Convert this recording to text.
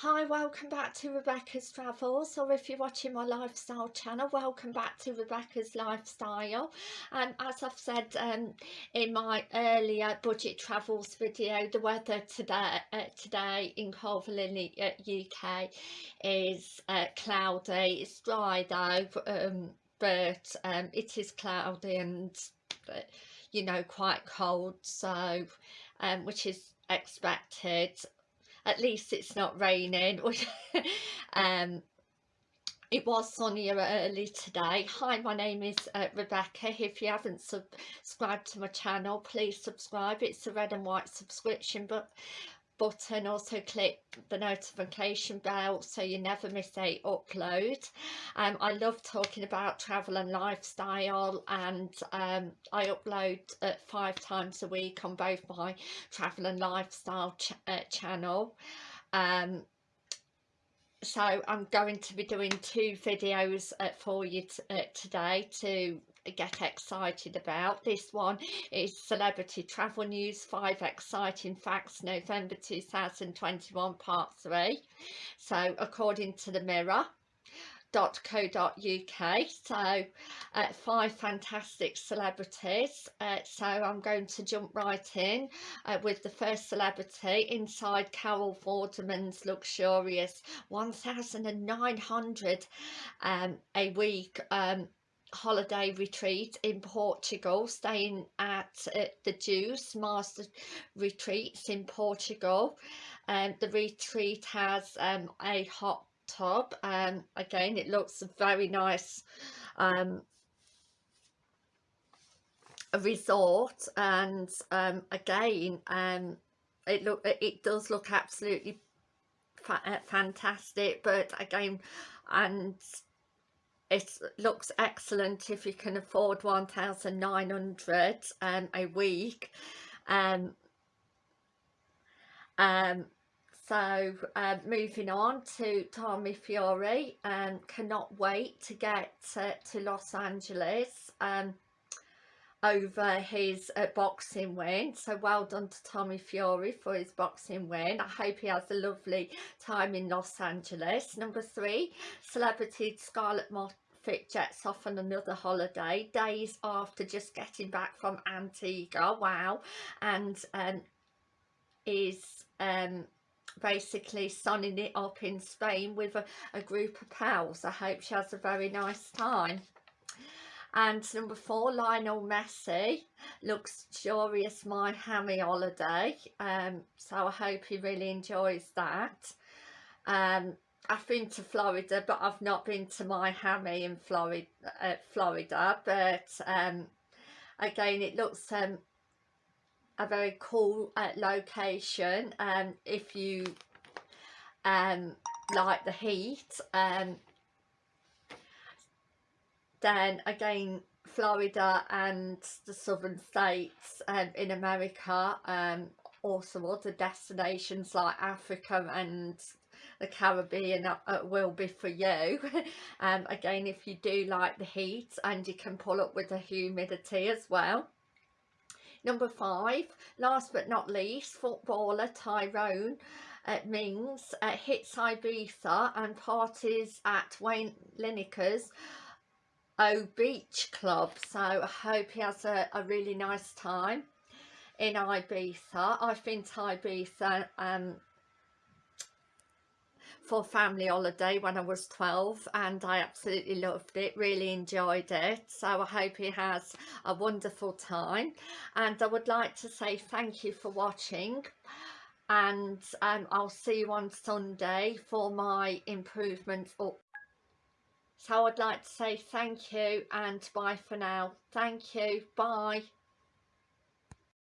Hi, welcome back to Rebecca's Travels, or if you're watching my lifestyle channel, welcome back to Rebecca's Lifestyle. And um, as I've said um, in my earlier budget travels video, the weather today uh, today in Coalville in the uh, UK is uh, cloudy. It's dry though, um, but um, it is cloudy and uh, you know quite cold, so um, which is expected at least it's not raining. Um it was sunnier early today. Hi my name is uh, rebecca. If you haven't subscribed to my channel please subscribe. It's a red and white subscription but button also click the notification bell so you never miss a upload. Um, I love talking about travel and lifestyle and um, I upload uh, five times a week on both my travel and lifestyle ch uh, channel. Um, so I'm going to be doing two videos uh, for you uh, today to get excited about. This one is Celebrity Travel News 5 Exciting Facts November 2021 Part 3. So according to the Mirror .co.uk so uh, five fantastic celebrities uh, so I'm going to jump right in uh, with the first celebrity inside Carol Vorderman's luxurious 1900 um, a week um, holiday retreat in Portugal, staying at uh, the Juice Master Retreats in Portugal. Um, the retreat has um, a hot tub and again it looks a very nice um, a resort and um, again um, it look it does look absolutely fa uh, fantastic but again and it looks excellent if you can afford 1900 um, a week um, um, so uh, moving on to Tommy Fury um, cannot wait to get to, Los Angeles um, over his uh, boxing win. So well done to Tommy Fury for his boxing win. I hope he has a lovely time in Los Angeles. Number three celebrity Scarlett Moffatt jets off on another holiday days after just getting back from Antigua. Wow. And um, is um, basically sunning it up in Spain with a, a group of pals. I hope she has a very nice time. And number four Lionel Messi. Luxurious Miami holiday. Um, so I hope he really enjoys that. Um, I've been to Florida but I've not been to my Miami in Florida uh, Florida. But um, again it looks um, a very cool uh, location um, if you um, like the heat um, then again Florida and the southern states um, in America um, also other destinations like Africa and the Caribbean uh, will be for you. Um, again if you do like the heat and you can pull up with the humidity as well number five last but not least footballer Tyrone uh, Mings uh, hits Ibiza and parties at Wayne Lineker's O Beach Club. So I hope he has a, a really nice time in Ibiza. I've been to Ibiza um, for family holiday when I was 12 and I absolutely loved it, really enjoyed it. So I hope he has a wonderful time and I would like to say thank you for watching and um, I'll see you on Sunday for my improvements so I'd like to say thank you and bye for now. Thank you. Bye.